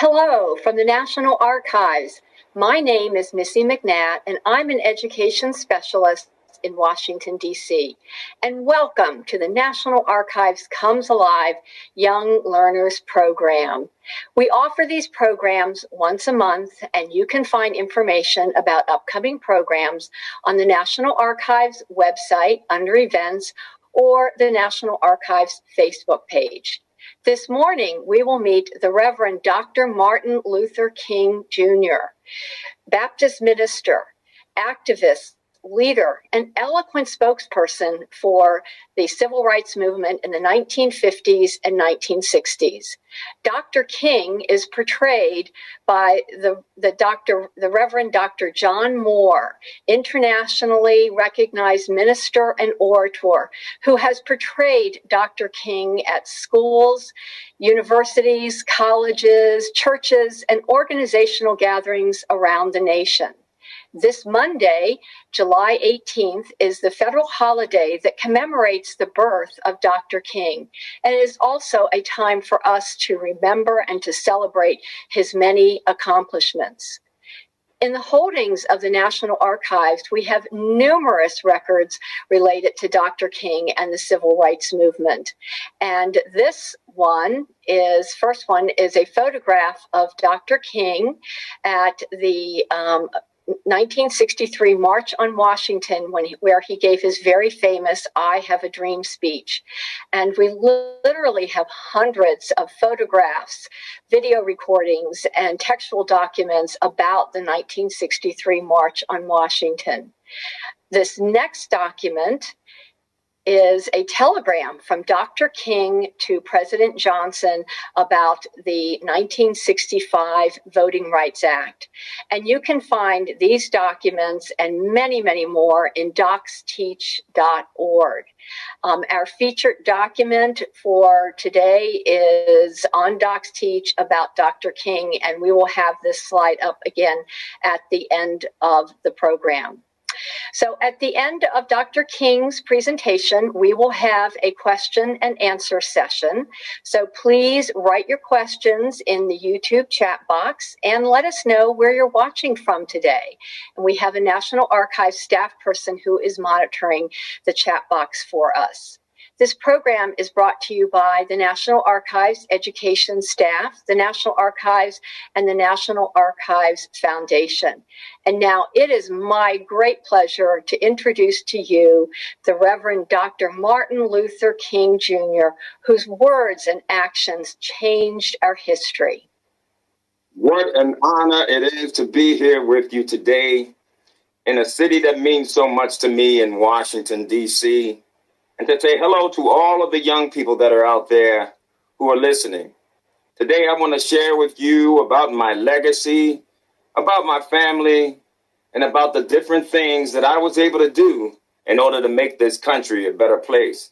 Hello from the National Archives. My name is Missy McNatt, and I'm an education specialist in Washington, D.C. And welcome to the National Archives Comes Alive Young Learners Program. We offer these programs once a month, and you can find information about upcoming programs on the National Archives website under events or the National Archives Facebook page. This morning, we will meet the Reverend Dr. Martin Luther King Jr., Baptist minister, activist, leader, and eloquent spokesperson for the civil rights movement in the 1950s and 1960s. Dr. King is portrayed by the, the Dr. the Reverend Dr. John Moore, internationally recognized minister and orator, who has portrayed Dr. King at schools, universities, colleges, churches, and organizational gatherings around the nation. This Monday, July 18th, is the federal holiday that commemorates the birth of Dr. King, and it is also a time for us to remember and to celebrate his many accomplishments. In the holdings of the National Archives, we have numerous records related to Dr. King and the civil rights movement. And this one is, first one is a photograph of Dr. King at the um, 1963 March on Washington, when he, where he gave his very famous "I Have a Dream" speech, and we literally have hundreds of photographs, video recordings, and textual documents about the 1963 March on Washington. This next document is a telegram from Dr. King to President Johnson about the 1965 Voting Rights Act. And you can find these documents and many, many more in docsteach.org. Um, our featured document for today is on DocsTeach about Dr. King, and we will have this slide up again at the end of the program. So at the end of Dr. King's presentation, we will have a question and answer session. So please write your questions in the YouTube chat box and let us know where you're watching from today. And we have a National Archives staff person who is monitoring the chat box for us. This program is brought to you by the National Archives education staff, the National Archives, and the National Archives Foundation. And now it is my great pleasure to introduce to you the Reverend Dr. Martin Luther King Jr., whose words and actions changed our history. What an honor it is to be here with you today in a city that means so much to me in Washington, D.C and to say hello to all of the young people that are out there who are listening. Today, I want to share with you about my legacy, about my family, and about the different things that I was able to do in order to make this country a better place.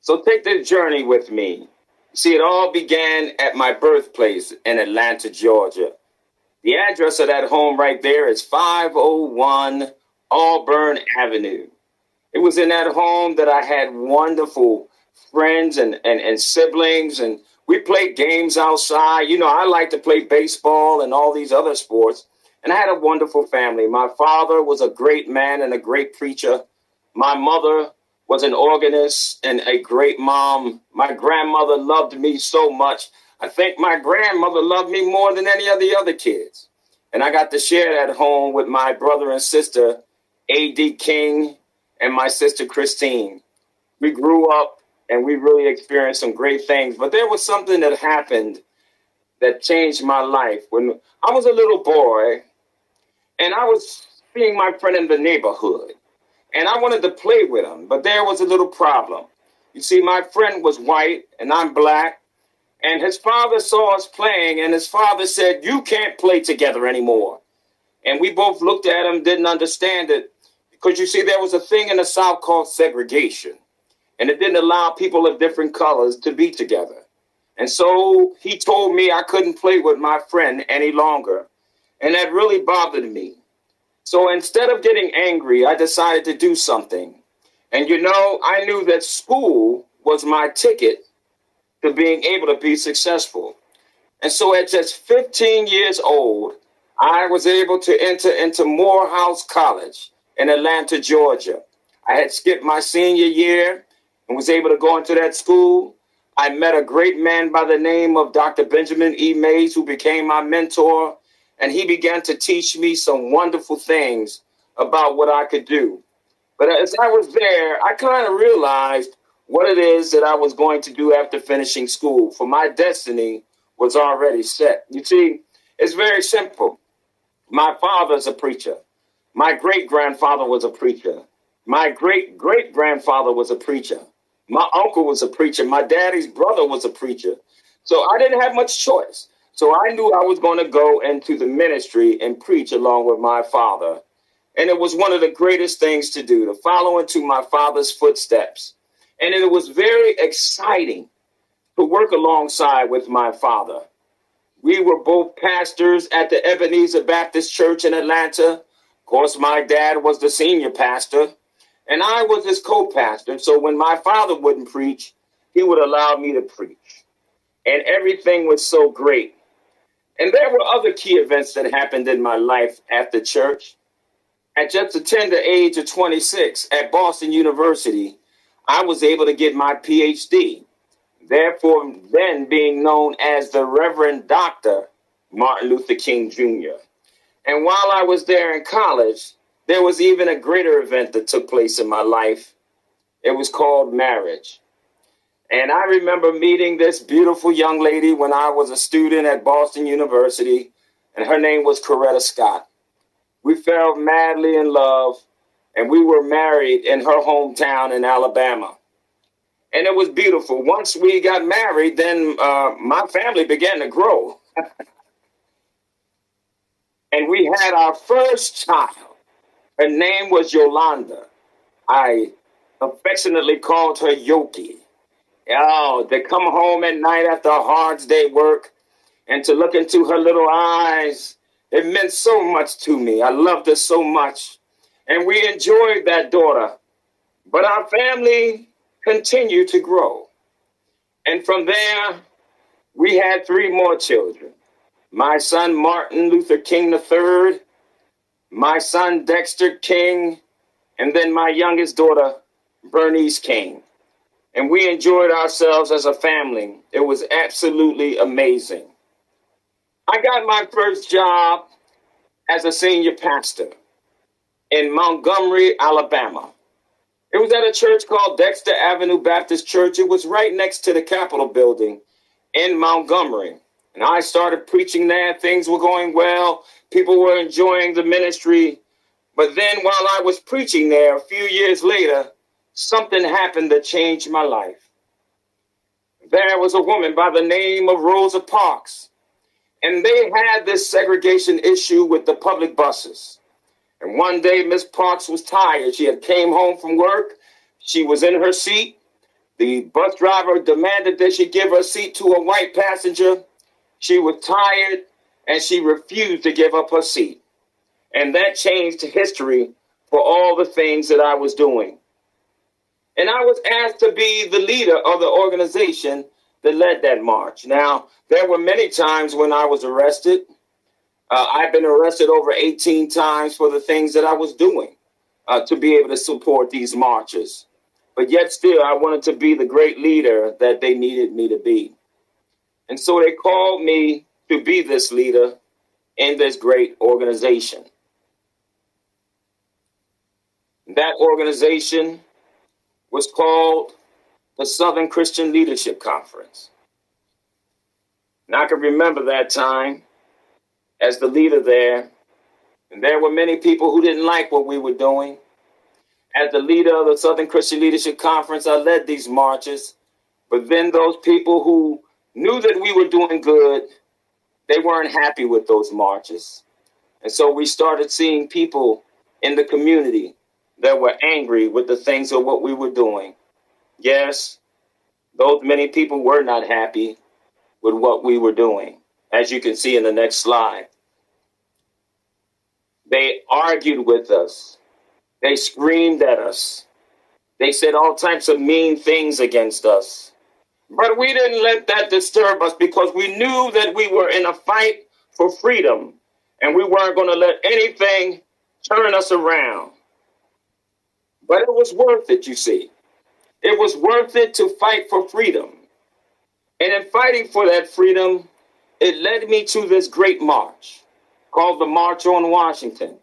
So take this journey with me. See, it all began at my birthplace in Atlanta, Georgia. The address of that home right there is 501 Auburn Avenue. It was in that home that I had wonderful friends and, and, and siblings, and we played games outside. You know, I like to play baseball and all these other sports. And I had a wonderful family. My father was a great man and a great preacher. My mother was an organist and a great mom. My grandmother loved me so much. I think my grandmother loved me more than any of the other kids. And I got to share that home with my brother and sister, A.D. King and my sister Christine. We grew up and we really experienced some great things. But there was something that happened that changed my life when I was a little boy and I was seeing my friend in the neighborhood and I wanted to play with him, but there was a little problem. You see, my friend was white and I'm black, and his father saw us playing, and his father said, You can't play together anymore. And we both looked at him, didn't understand it. Because you see, there was a thing in the South called segregation, and it didn't allow people of different colors to be together. And so he told me I couldn't play with my friend any longer. And that really bothered me. So instead of getting angry, I decided to do something. And you know, I knew that school was my ticket to being able to be successful. And so at just 15 years old, I was able to enter into Morehouse College in Atlanta, Georgia. I had skipped my senior year and was able to go into that school. I met a great man by the name of Dr. Benjamin E. Mays, who became my mentor, and he began to teach me some wonderful things about what I could do. But as I was there, I kind of realized what it is that I was going to do after finishing school, for my destiny was already set. You see, it's very simple. My father's a preacher. My great grandfather was a preacher. My great great grandfather was a preacher. My uncle was a preacher. My daddy's brother was a preacher. So I didn't have much choice. So I knew I was going to go into the ministry and preach along with my father. And it was one of the greatest things to do, to follow into my father's footsteps. And it was very exciting to work alongside with my father. We were both pastors at the Ebenezer Baptist Church in Atlanta. Of course, my dad was the senior pastor, and I was his co pastor. So when my father wouldn't preach, he would allow me to preach. And everything was so great. And there were other key events that happened in my life after church. At just the tender age of 26 at Boston University, I was able to get my PhD, therefore, then being known as the Reverend Dr. Martin Luther King Jr. And while I was there in college, there was even a greater event that took place in my life. It was called marriage. And I remember meeting this beautiful young lady when I was a student at Boston University, and her name was Coretta Scott. We fell madly in love and we were married in her hometown in Alabama. And it was beautiful. Once we got married, then uh, my family began to grow. and we had our first child. Her name was Yolanda. I affectionately called her Yoki. Oh, to come home at night after a hard day work and to look into her little eyes, it meant so much to me. I loved her so much and we enjoyed that daughter. But our family continued to grow. And from there, we had three more children my son Martin Luther King III, my son Dexter King, and then my youngest daughter, Bernice King. And we enjoyed ourselves as a family. It was absolutely amazing. I got my first job as a senior pastor in Montgomery, Alabama. It was at a church called Dexter Avenue Baptist Church. It was right next to the Capitol building in Montgomery. And I started preaching there. Things were going well. People were enjoying the ministry. But then while I was preaching there a few years later, something happened that changed my life. There was a woman by the name of Rosa Parks, and they had this segregation issue with the public buses. And one day, Miss Parks was tired. She had came home from work. She was in her seat. The bus driver demanded that she give her seat to a white passenger. She was tired and she refused to give up her seat. And that changed history for all the things that I was doing. And I was asked to be the leader of the organization that led that march. Now, there were many times when I was arrested. Uh, I've been arrested over 18 times for the things that I was doing uh, to be able to support these marches. But yet, still, I wanted to be the great leader that they needed me to be. And so they called me to be this leader in this great organization. That organization was called the Southern Christian Leadership Conference. And I can remember that time as the leader there. And there were many people who didn't like what we were doing. As the leader of the Southern Christian Leadership Conference, I led these marches. But then those people who knew that we were doing good, they weren't happy with those marches. And so we started seeing people in the community that were angry with the things of what we were doing. Yes, those many people were not happy with what we were doing, as you can see in the next slide. They argued with us. They screamed at us. They said all types of mean things against us. But we didn't let that disturb us because we knew that we were in a fight for freedom and we weren't going to let anything turn us around. But it was worth it, you see. It was worth it to fight for freedom. And in fighting for that freedom, it led me to this great march called the March on Washington.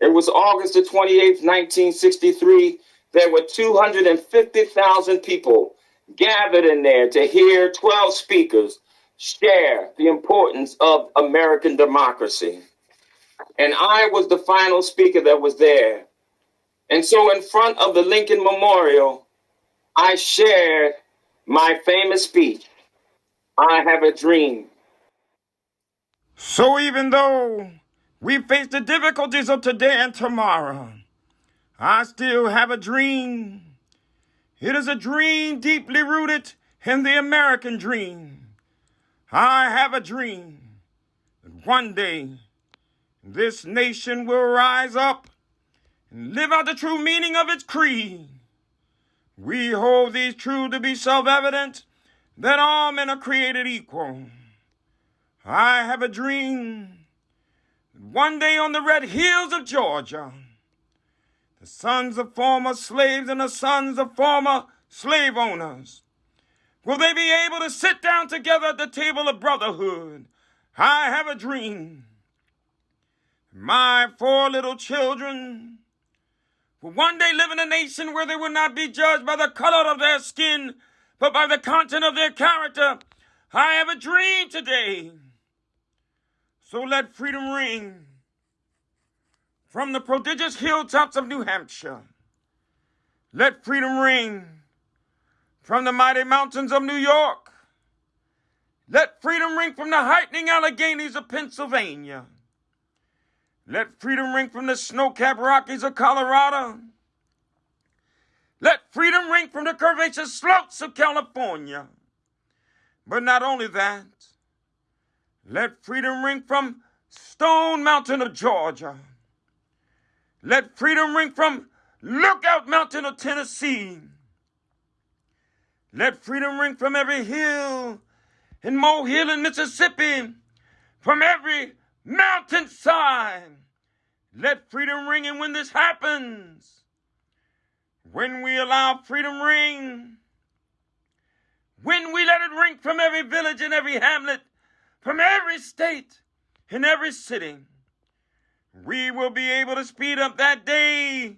It was August the 28th, 1963. There were 250,000 people gathered in there to hear 12 speakers share the importance of American democracy. And I was the final speaker that was there. And so, in front of the Lincoln Memorial, I shared my famous speech I have a dream. So, even though we face the difficulties of today and tomorrow, I still have a dream. It is a dream deeply rooted in the American dream. I have a dream that one day this nation will rise up and live out the true meaning of its creed. We hold these truths to be self evident that all men are created equal. I have a dream that one day on the red hills of Georgia, the sons of former slaves and the sons of former slave owners will they be able to sit down together at the table of brotherhood? I have a dream. My four little children will one day live in a nation where they will not be judged by the color of their skin, but by the content of their character. I have a dream today. So let freedom ring from the prodigious hilltops of New Hampshire. Let freedom ring from the mighty mountains of New York. Let freedom ring from the heightening Alleghanies of Pennsylvania. Let freedom ring from the snow-capped Rockies of Colorado. Let freedom ring from the curvaceous slopes of California. But not only that, let freedom ring from Stone Mountain of Georgia. Let freedom ring from Lookout Mountain of Tennessee. Let freedom ring from every hill in Mohill in Mississippi, from every mountainside. Let freedom ring, and when this happens, when we allow freedom ring, when we let it ring from every village and every hamlet, from every state and every city, we will be able to speed up that day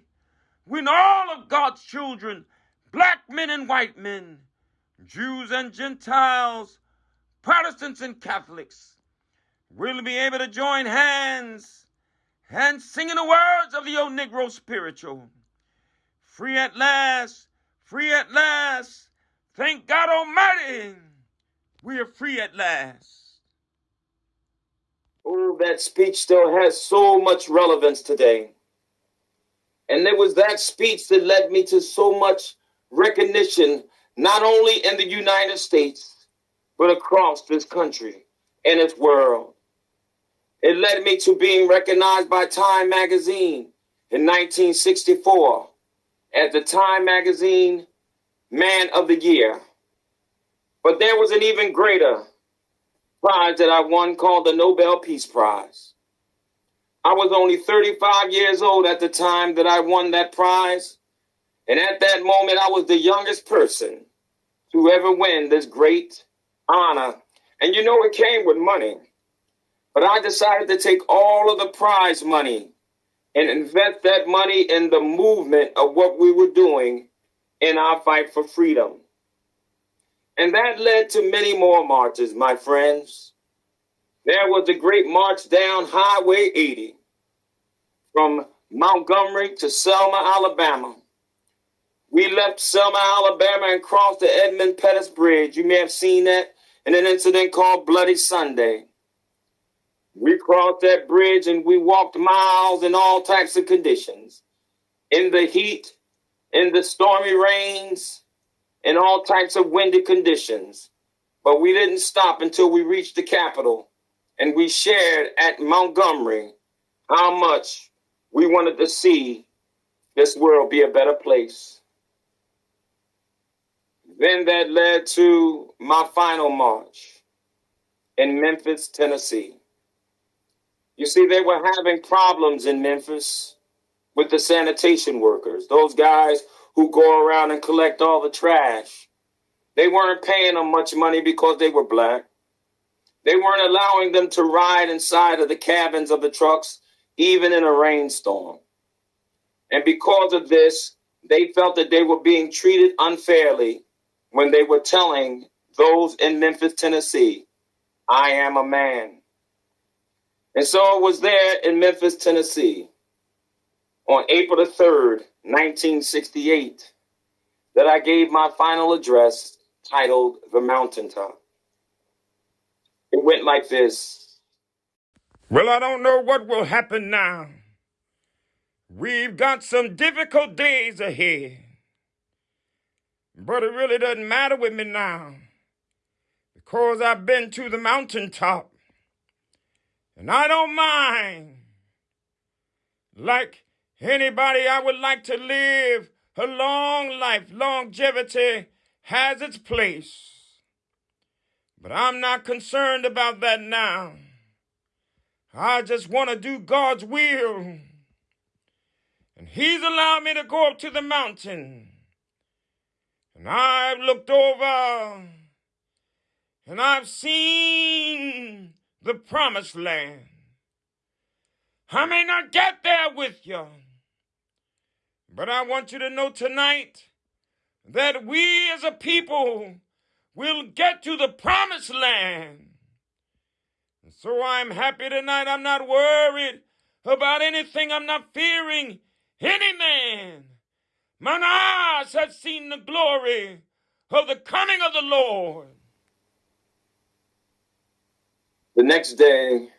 when all of God's children, black men and white men, Jews and Gentiles, Protestants and Catholics, will be able to join hands and sing in the words of the old Negro spiritual. Free at last, free at last. Thank God Almighty, we are free at last. Oh, that speech still has so much relevance today. And it was that speech that led me to so much recognition, not only in the United States, but across this country and its world. It led me to being recognized by Time magazine in 1964 as the Time magazine Man of the Year. But there was an even greater prize that I won called the Nobel Peace Prize. I was only 35 years old at the time that I won that prize. And at that moment, I was the youngest person to ever win this great honor. And you know, it came with money. But I decided to take all of the prize money and invest that money in the movement of what we were doing in our fight for freedom. And that led to many more marches, my friends. There was a great march down Highway 80 from Montgomery to Selma, Alabama. We left Selma, Alabama and crossed the Edmund Pettus Bridge. You may have seen that in an incident called Bloody Sunday. We crossed that bridge and we walked miles in all types of conditions in the heat, in the stormy rains, in all types of windy conditions. But we didn't stop until we reached the capital and we shared at Montgomery how much we wanted to see this world be a better place. Then that led to my final march in Memphis, Tennessee. You see, they were having problems in Memphis with the sanitation workers, those guys who go around and collect all the trash. They weren't paying them much money because they were black. They weren't allowing them to ride inside of the cabins of the trucks, even in a rainstorm. And because of this, they felt that they were being treated unfairly when they were telling those in Memphis, Tennessee, I am a man. And so it was there in Memphis, Tennessee on April the 3rd, 1968, that I gave my final address titled The Mountaintop. It went like this Well, I don't know what will happen now. We've got some difficult days ahead. But it really doesn't matter with me now because I've been to the mountaintop and I don't mind. Like anybody, I would like to live a long life. Longevity has its place. But I'm not concerned about that now. I just want to do God's will. And He's allowed me to go up to the mountain. And I've looked over and I've seen the promised land. I may not get there with you, but I want you to know tonight that we as a people will get to the promised land. And so I'm happy tonight. I'm not worried about anything. I'm not fearing any man. Mine eyes have seen the glory of the coming of the Lord. The next day,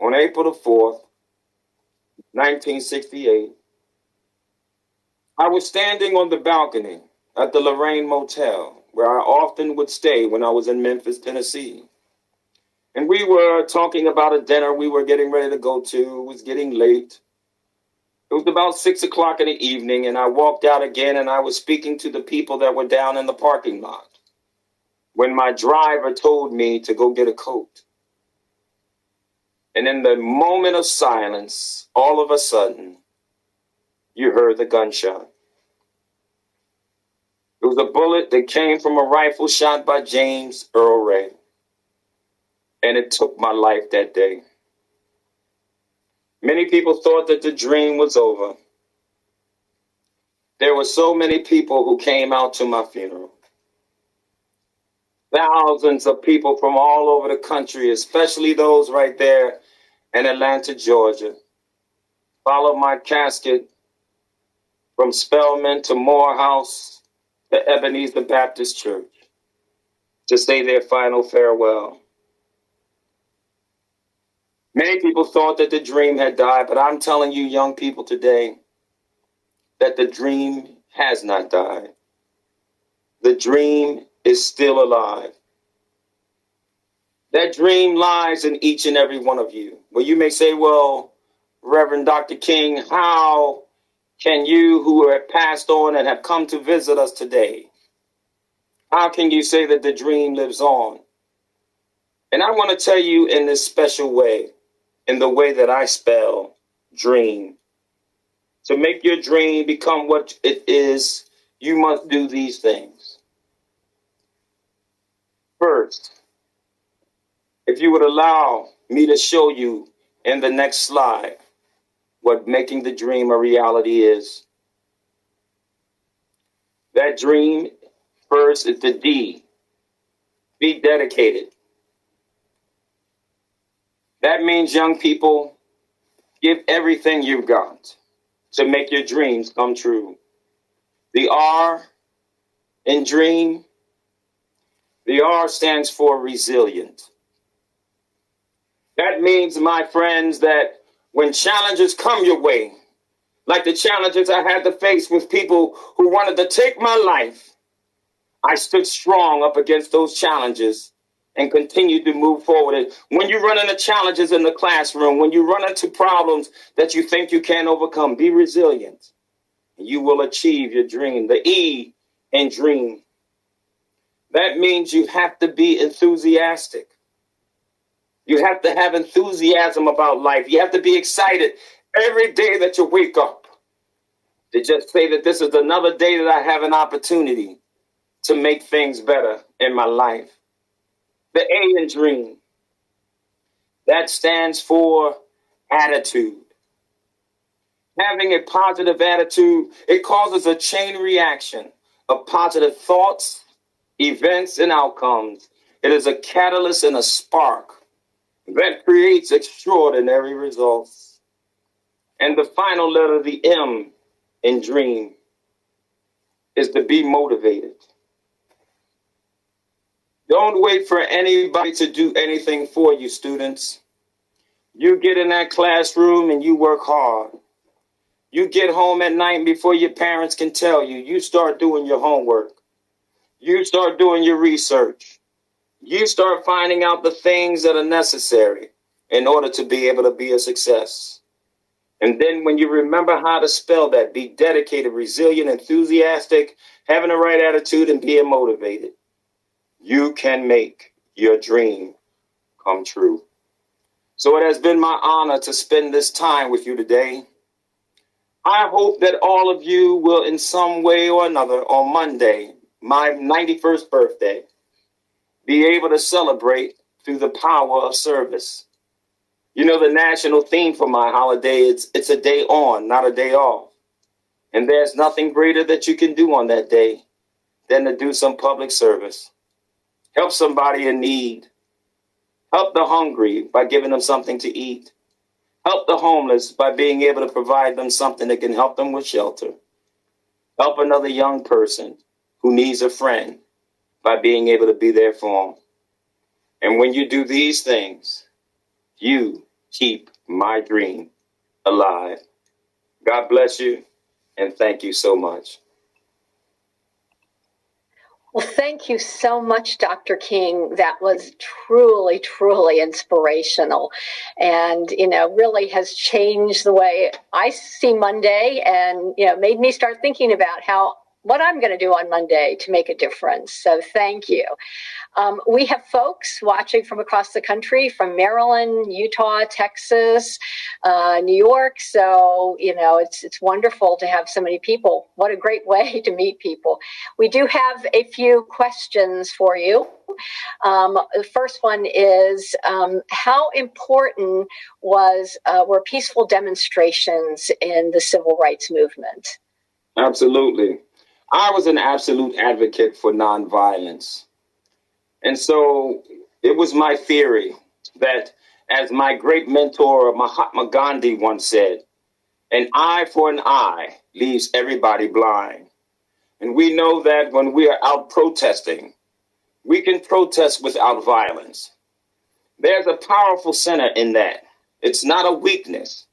on April the 4th, 1968, I was standing on the balcony at the Lorraine Motel, where I often would stay when I was in Memphis, Tennessee. And we were talking about a dinner we were getting ready to go to. It was getting late. It was about six o'clock in the evening, and I walked out again and I was speaking to the people that were down in the parking lot when my driver told me to go get a coat. And in the moment of silence, all of a sudden, you heard the gunshot. Was a bullet that came from a rifle shot by James Earl Ray. And it took my life that day. Many people thought that the dream was over. There were so many people who came out to my funeral. Thousands of people from all over the country, especially those right there in Atlanta, Georgia, followed my casket from Spelman to Morehouse to Ebenezer Baptist Church to say their final farewell. Many people thought that the dream had died, but I'm telling you, young people today, that the dream has not died. The dream is still alive. That dream lies in each and every one of you. Well, you may say, well, Reverend Dr. King, how can you who have passed on and have come to visit us today, how can you say that the dream lives on? And I want to tell you in this special way in the way that I spell dream. To make your dream become what it is, you must do these things. First, if you would allow me to show you in the next slide what making the dream a reality is. That dream, first, is the D. Be dedicated. That means, young people, give everything you've got to make your dreams come true. The R in dream, the R stands for resilient. That means, my friends, that when challenges come your way, like the challenges I had to face with people who wanted to take my life, I stood strong up against those challenges and continued to move forward. when you run into challenges in the classroom, when you run into problems that you think you can't overcome, be resilient. You will achieve your dream. The E in dream That means you have to be enthusiastic. You have to have enthusiasm about life. You have to be excited every day that you wake up to just say that this is another day that I have an opportunity to make things better in my life. The A in dream, that stands for attitude. Having a positive attitude, it causes a chain reaction of positive thoughts, events, and outcomes. It is a catalyst and a spark that creates extraordinary results. And the final letter, the M in dream, is to be motivated. Don't wait for anybody to do anything for you, students. You get in that classroom and you work hard. You get home at night before your parents can tell you. You start doing your homework. You start doing your research. You start finding out the things that are necessary in order to be able to be a success. And then when you remember how to spell that, be dedicated, resilient, enthusiastic, having the right attitude, and being motivated, you can make your dream come true. So it has been my honor to spend this time with you today. I hope that all of you will, in some way or another, on Monday, my 91st birthday, be able to celebrate through the power of service. You know, the national theme for my holiday is it's a day on, not a day off. And there's nothing greater that you can do on that day than to do some public service. Help somebody in need. Help the hungry by giving them something to eat. Help the homeless by being able to provide them something that can help them with shelter. Help another young person who needs a friend by being able to be there for them. And when you do these things, you keep my dream alive. God bless you and thank you so much. Well, thank you so much, Dr. King. That was truly, truly inspirational and, you know, really has changed the way I see Monday and, you know, made me start thinking about how what I'm going to do on Monday to make a difference. So thank you. Um, we have folks watching from across the country, from Maryland, Utah, Texas, uh, New York. So you know, it's it's wonderful to have so many people. What a great way to meet people. We do have a few questions for you. Um, the first one is um, how important was uh, were peaceful demonstrations in the civil rights movement? Absolutely. I was an absolute advocate for nonviolence. And so it was my theory that, as my great mentor Mahatma Gandhi once said, an eye for an eye leaves everybody blind. And we know that when we are out protesting, we can protest without violence. There's a powerful center in that. It's not a weakness,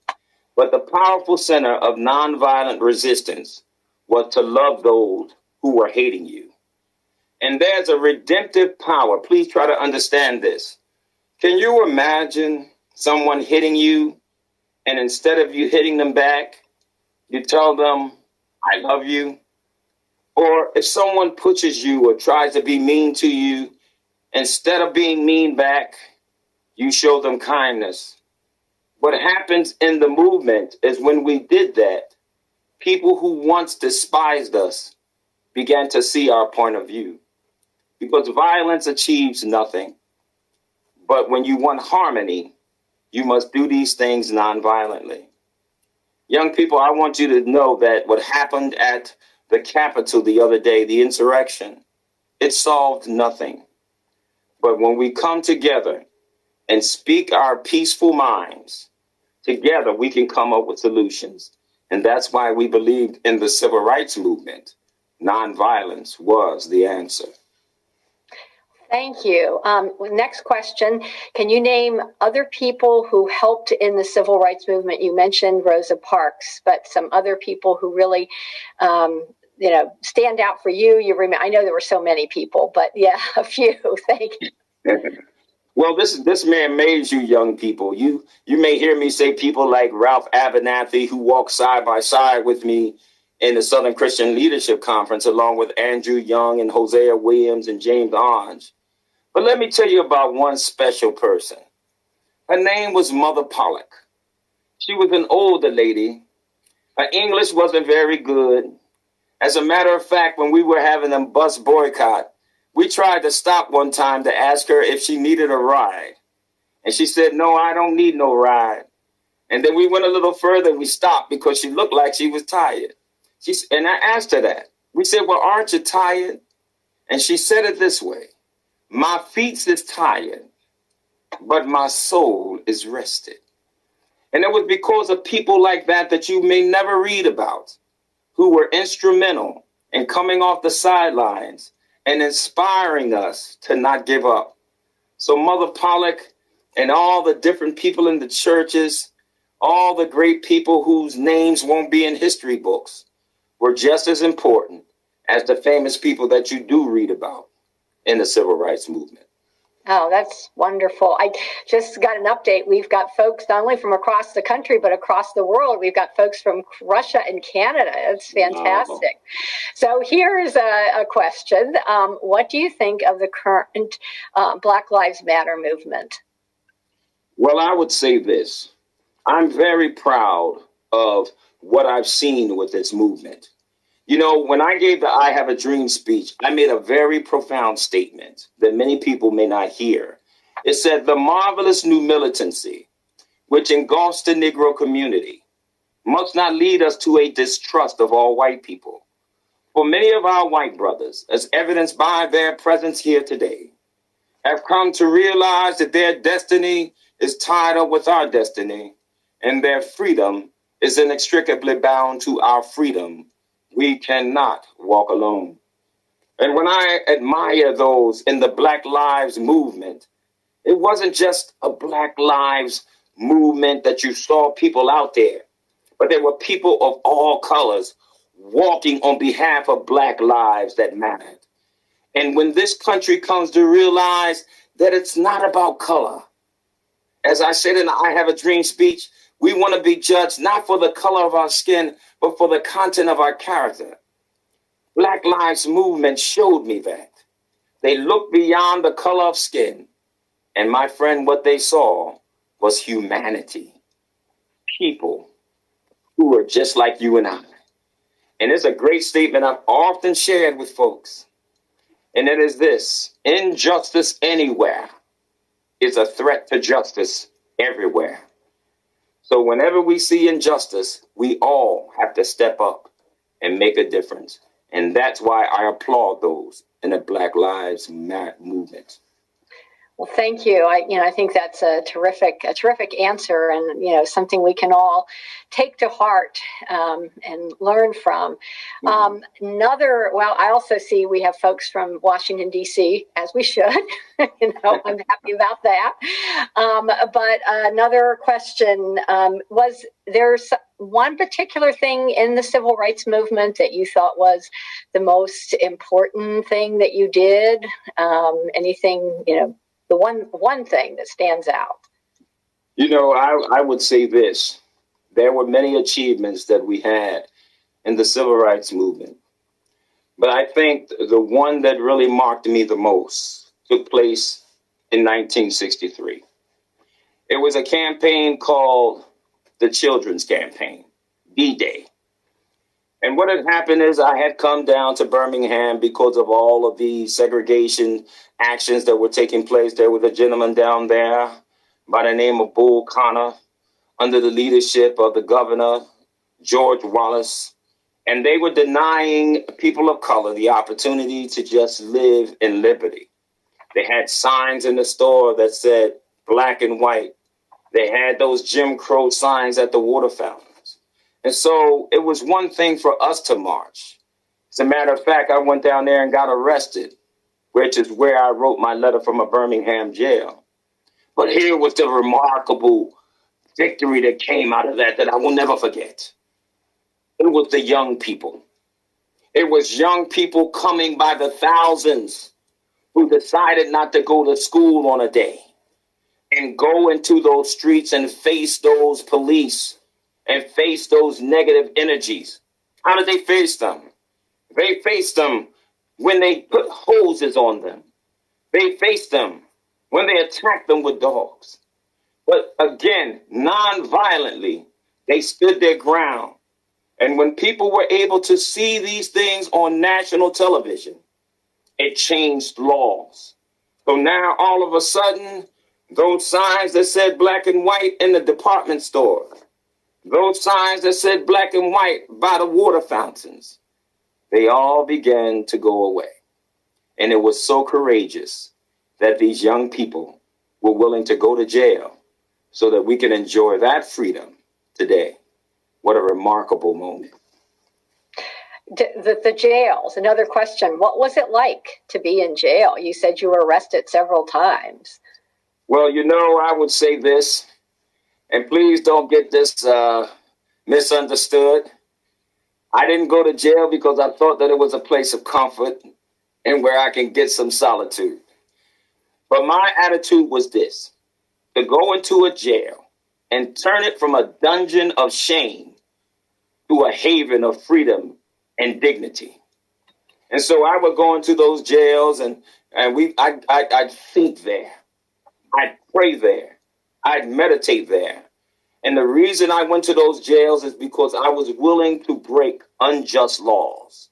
but the powerful center of nonviolent resistance was to love those who were hating you. And there's a redemptive power. Please try to understand this. Can you imagine someone hitting you, and instead of you hitting them back, you tell them, I love you? Or if someone pushes you or tries to be mean to you, instead of being mean back, you show them kindness. What happens in the movement is when we did that, people who once despised us began to see our point of view. Because violence achieves nothing. But when you want harmony, you must do these things nonviolently. Young people, I want you to know that what happened at the Capitol the other day, the insurrection, it solved nothing. But when we come together and speak our peaceful minds, together we can come up with solutions. And that's why we believed in the civil rights movement. Nonviolence was the answer. Thank you. Um, next question. Can you name other people who helped in the civil rights movement? You mentioned Rosa Parks, but some other people who really, um, you know, stand out for you. You remember? I know there were so many people, but yeah, a few. Thank you. Well, this this man made you young people. You you may hear me say people like Ralph Abernathy, who walked side by side with me in the Southern Christian Leadership Conference, along with Andrew Young and Hosea Williams and James Orange. But let me tell you about one special person. Her name was Mother Pollard. She was an older lady. Her English wasn't very good. As a matter of fact, when we were having a bus boycott, we tried to stop one time to ask her if she needed a ride. And she said, No, I don't need no ride. And then we went a little further and we stopped because she looked like she was tired. She, and I asked her that. We said, Well, aren't you tired? And she said it this way My feet is tired, but my soul is rested. And it was because of people like that that you may never read about, who were instrumental in coming off the sidelines and inspiring us to not give up. So, Mother Pollard and all the different people in the churches, all the great people whose names won't be in history books, were just as important as the famous people that you do read about in the civil rights movement. Oh, that's wonderful. I just got an update. We've got folks not only from across the country, but across the world. We've got folks from Russia and Canada. It's fantastic. Wow. So here's a, a question um, What do you think of the current uh, Black Lives Matter movement? Well, I would say this I'm very proud of what I've seen with this movement. You know, when I gave the I Have a Dream speech, I made a very profound statement that many people may not hear. It said, The marvelous new militancy, which engulfs the Negro community, must not lead us to a distrust of all white people. For many of our white brothers, as evidenced by their presence here today, have come to realize that their destiny is tied up with our destiny, and their freedom is inextricably bound to our freedom we cannot walk alone. And when I admire those in the Black Lives movement, it wasn't just a Black Lives movement that you saw people out there, but there were people of all colors walking on behalf of Black lives that mattered. And when this country comes to realize that it's not about color, as I said in the I Have a Dream speech, we want to be judged not for the color of our skin, but for the content of our character. Black Lives Movement showed me that. They looked beyond the color of skin. And my friend, what they saw was humanity. People who are just like you and I. And it's a great statement I've often shared with folks. And it is this injustice anywhere is a threat to justice everywhere. So whenever we see injustice, we all have to step up and make a difference. And that's why I applaud those in the Black Lives Matter movement. Well, thank you. I, you know, I think that's a terrific, a terrific answer, and you know, something we can all take to heart um, and learn from. Mm-hmm. Um, another, well, I also see we have folks from Washington D.C. as we should. you know, I'm happy about that. Um, but another question um, was: there's one particular thing in the civil rights movement that you thought was the most important thing that you did? Um, anything, you know? The one one thing that stands out? You know, I, I would say this. There were many achievements that we had in the civil rights movement. But I think the one that really marked me the most took place in 1963. It was a campaign called the Children's Campaign, D Day. And what had happened is I had come down to Birmingham because of all of the segregation actions that were taking place. There was a gentleman down there by the name of Bull Connor under the leadership of the governor, George Wallace. And they were denying people of color the opportunity to just live in liberty. They had signs in the store that said black and white. They had those Jim Crow signs at the water fountain. And so it was one thing for us to march. As a matter of fact, I went down there and got arrested, which is where I wrote my letter from a Birmingham jail. But here was the remarkable victory that came out of that that I will never forget. It was the young people. It was young people coming by the thousands who decided not to go to school on a day and go into those streets and face those police and face those negative energies How did they face them? They faced them when they put hoses on them. They faced them when they attacked them with dogs. But again, non-violently, they stood their ground. And when people were able to see these things on national television, it changed laws. So now all of a sudden, those signs that said black and white in the department store, those signs that said black and white by the water fountains, they all began to go away. And it was so courageous that these young people were willing to go to jail so that we can enjoy that freedom today. What a remarkable moment. The, the jails, another question. What was it like to be in jail? You said you were arrested several times. Well, you know, I would say this, and please don't get this uh, misunderstood. I didn't go to jail because I thought that it was a place of comfort and where I can get some solitude. But my attitude was this to go into a jail and turn it from a dungeon of shame to a haven of freedom and dignity. And so I would go into those jails and, and we I, I I'd think there. I'd pray there. I'd meditate there. And the reason I went to those jails is because I was willing to break unjust laws.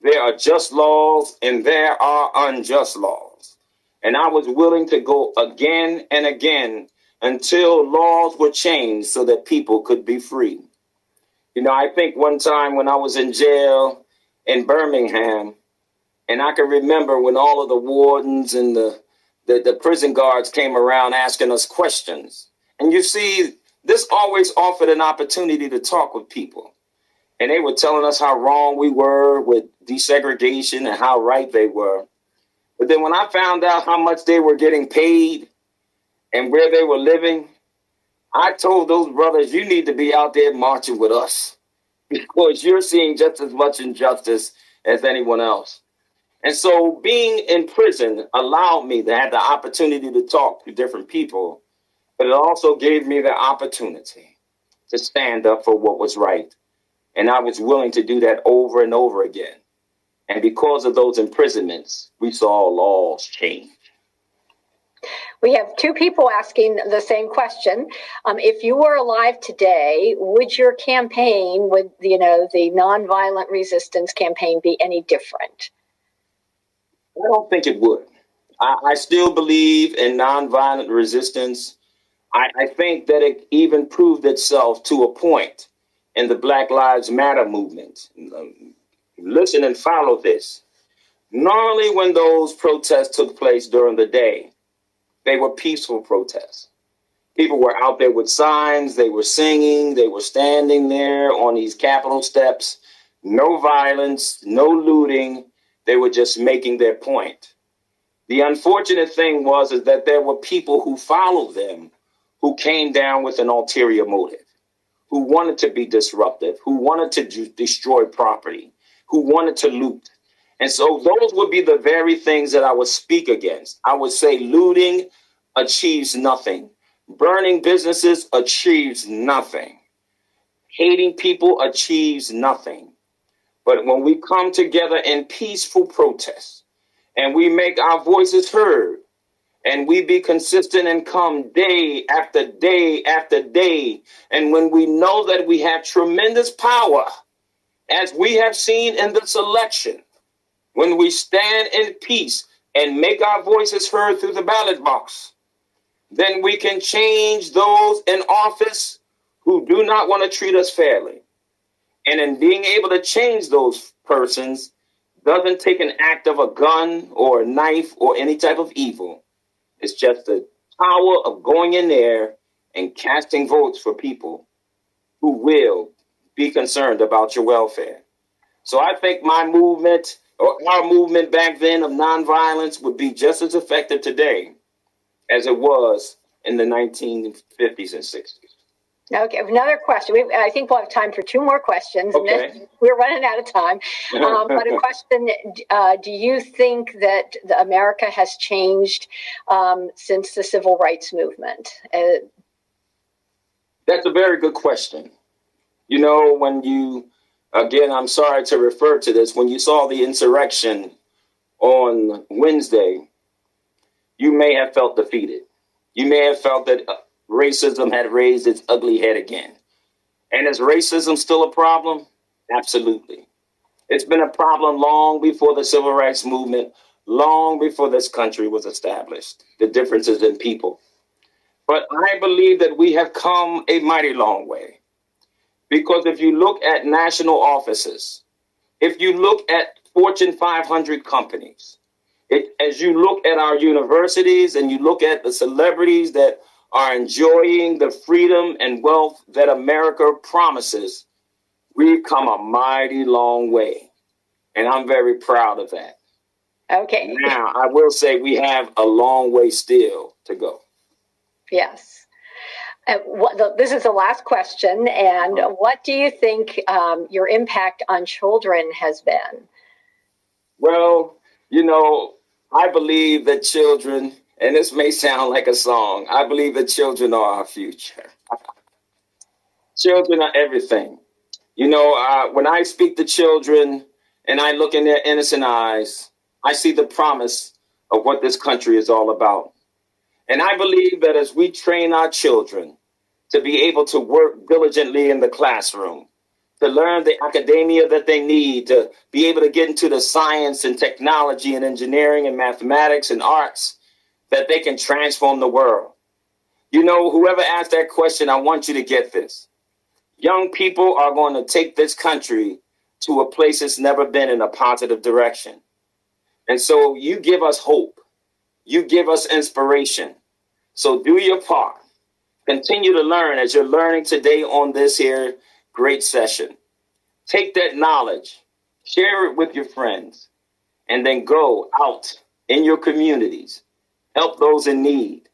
There are just laws and there are unjust laws. And I was willing to go again and again until laws were changed so that people could be free. You know, I think one time when I was in jail in Birmingham, and I can remember when all of the wardens and the, the, the prison guards came around asking us questions. And you see, this always offered an opportunity to talk with people. And they were telling us how wrong we were with desegregation and how right they were. But then when I found out how much they were getting paid and where they were living, I told those brothers, you need to be out there marching with us because you're seeing just as much injustice as anyone else. And so being in prison allowed me to have the opportunity to talk to different people but it also gave me the opportunity to stand up for what was right. And I was willing to do that over and over again. And because of those imprisonments, we saw laws change. We have two people asking the same question. Um, if you were alive today, would your campaign, would you know the nonviolent resistance campaign, be any different? I don't think it would. I, I still believe in nonviolent resistance. I, I think that it even proved itself to a point in the Black Lives Matter movement. Um, listen and follow this. Normally, when those protests took place during the day, they were peaceful protests. People were out there with signs, they were singing, they were standing there on these Capitol steps. No violence, no looting. They were just making their point. The unfortunate thing was is that there were people who followed them who came down with an ulterior motive, who wanted to be disruptive, who wanted to destroy property, who wanted to loot. And so those would be the very things that I would speak against. I would say looting achieves nothing. Burning businesses achieves nothing. Hating people achieves nothing. But when we come together in peaceful protest and we make our voices heard, and we be consistent and come day after day after day. And when we know that we have tremendous power, as we have seen in this election, when we stand in peace and make our voices heard through the ballot box, then we can change those in office who do not want to treat us fairly. And in being able to change those persons doesn't take an act of a gun or a knife or any type of evil it's just the power of going in there and casting votes for people who will be concerned about your welfare. So I think my movement or our movement back then of nonviolence would be just as effective today as it was in the 1950s and 60s. Okay, another question. We, I think we'll have time for two more questions. Okay. And we're running out of time. Um, but a question uh, Do you think that the America has changed um, since the civil rights movement? Uh, That's a very good question. You know, when you again, I'm sorry to refer to this. When you saw the insurrection on Wednesday, you may have felt defeated. You may have felt that uh, racism had raised its ugly head again. And is racism still a problem? Absolutely. It's been a problem long before the civil rights movement, long before this country was established. The differences in people. But I believe that we have come a mighty long way. Because if you look at national offices, if you look at Fortune 500 companies, it, as you look at our universities and you look at the celebrities that are enjoying the freedom and wealth that America promises, we've come a mighty long way. And I'm very proud of that. Okay. Now, I will say we have a long way still to go. Yes. Uh, what, the, this is the last question. And what do you think um, your impact on children has been? Well, you know, I believe that children, and this may sound like a song, I believe that children are our future. children are everything. You know, uh, when I speak to children and I look in their innocent eyes, I see the promise of what this country is all about. And I believe that as we train our children to be able to work diligently in the classroom, to learn the academia that they need, to be able to get into the science and technology and engineering and mathematics and arts, that they can transform the world. You know, whoever asked that question, I want you to get this. Young people are going to take this country to a place it's never been in a positive direction. And so you give us hope you give us inspiration. So do your part. Continue to learn as you're learning today on this here great session. Take that knowledge, share it with your friends, and then go out in your communities. Help those in need.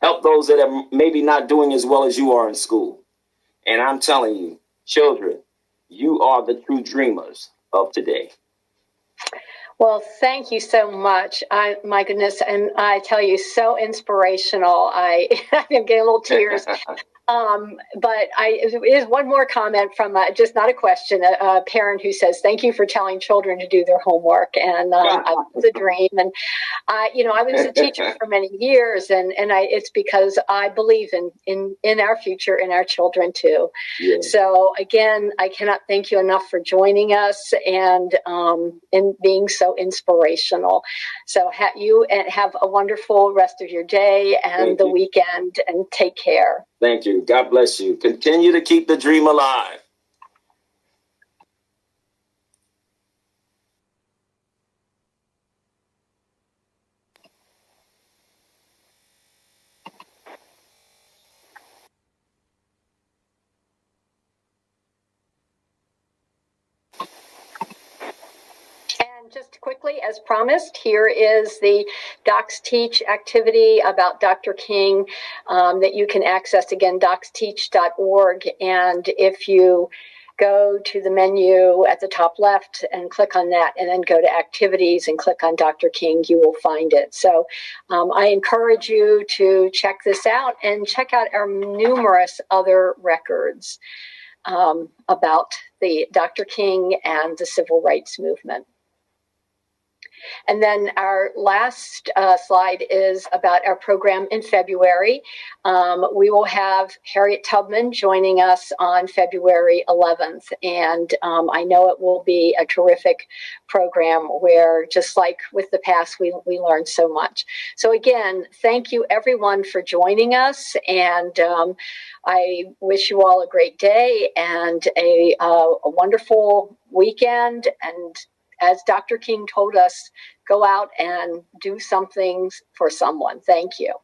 Help those that are maybe not doing as well as you are in school. And I'm telling you, children, you are the true dreamers of today. Well, thank you so much. I, my goodness, and I tell you, so inspirational. I, I'm getting a little tears Um, but I is one more comment from uh, just not a question, a, a, parent who says, "Thank you for telling children to do their homework." And uh, was a dream. And I, you know, I was a teacher for many years, and and I it's because I believe in in in our future, in our children too. Yeah. So again, I cannot thank you enough for joining us and um, and being so inspirational. So ha- you and have a wonderful rest of your day and thank the you. weekend, and take care. Thank you. God bless you. Continue to keep the dream alive. just quickly, as promised, here is the Docs Teach activity about Dr. King um, that you can access again, docsteach.org. And if you go to the menu at the top left and click on that, and then go to activities and click on Dr. King, you will find it. So um, I encourage you to check this out and check out our numerous other records um, about the Dr. King and the civil rights movement. And then our last uh, slide is about our program in February. Um, we will have Harriet Tubman joining us on February 11th. And um, I know it will be a terrific program where, just like with the past, we, we learned so much. So, again, thank you everyone for joining us. And um, I wish you all a great day and a, uh, a wonderful weekend and as Dr. King told us, go out and do something for someone. Thank you.